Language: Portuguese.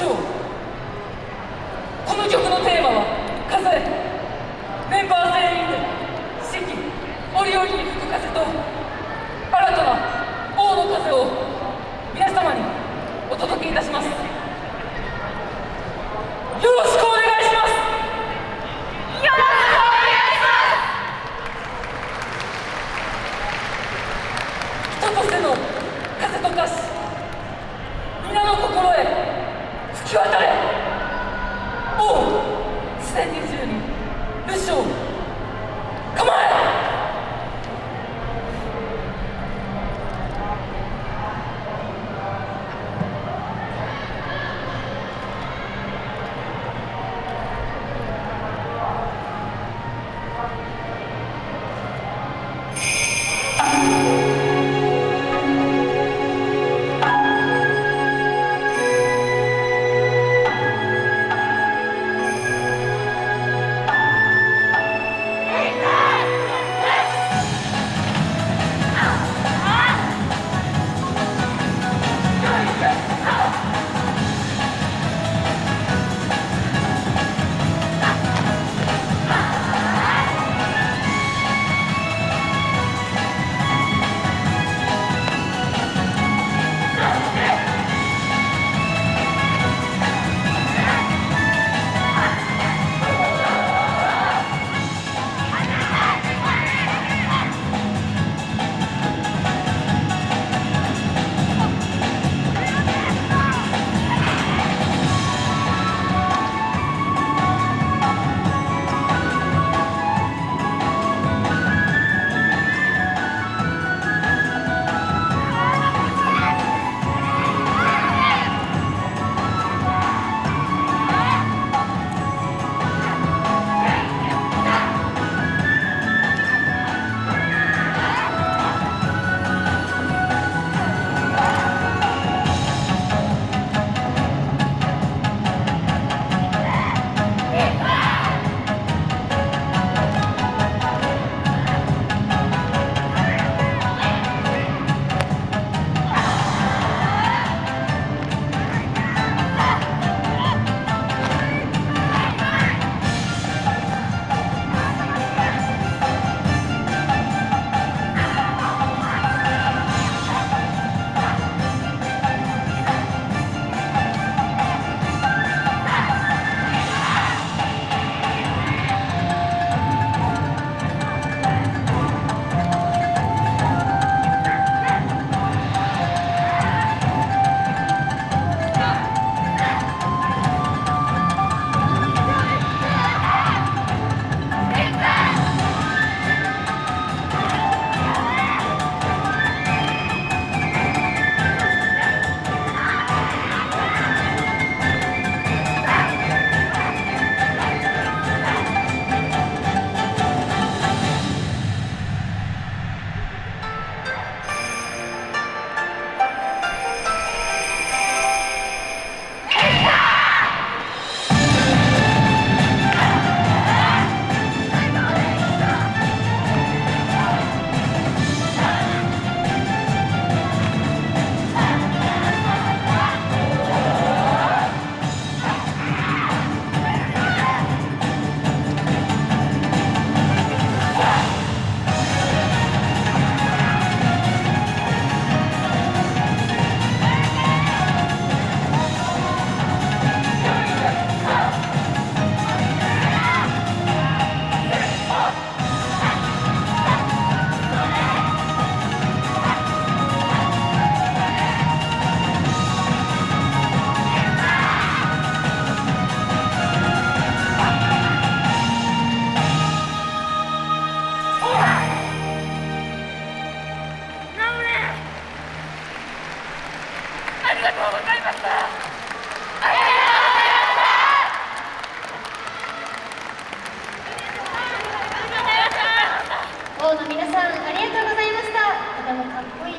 isso? 日当た